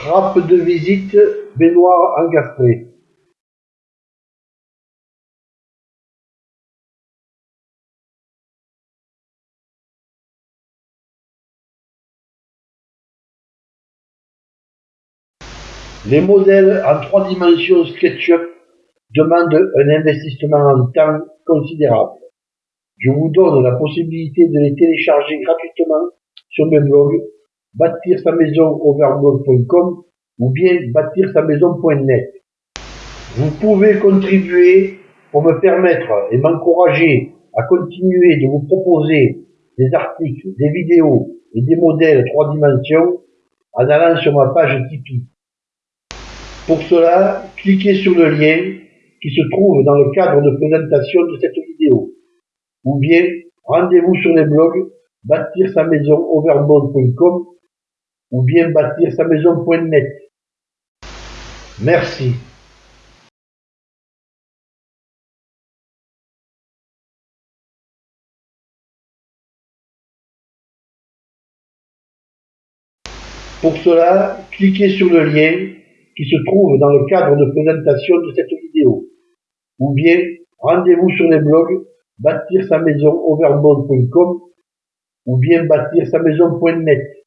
Trappe de visite, baignoire encastrée. Les modèles en trois dimensions SketchUp demandent un investissement en temps considérable. Je vous donne la possibilité de les télécharger gratuitement sur mes blogs bâtir sa maison overblog.com ou bien bâtir sa maison.net. Vous pouvez contribuer pour me permettre et m'encourager à continuer de vous proposer des articles, des vidéos et des modèles trois dimensions en allant sur ma page Tipeee. Pour cela, cliquez sur le lien qui se trouve dans le cadre de présentation de cette vidéo. Ou bien, rendez-vous sur les blogs bâtir sa maison overboard.com ou bien bâtir sa maison.net. Merci. Pour cela, cliquez sur le lien qui se trouve dans le cadre de présentation de cette vidéo. Ou bien, rendez-vous sur les blogs bâtir sa maison ou bien bâtir sa maison.net.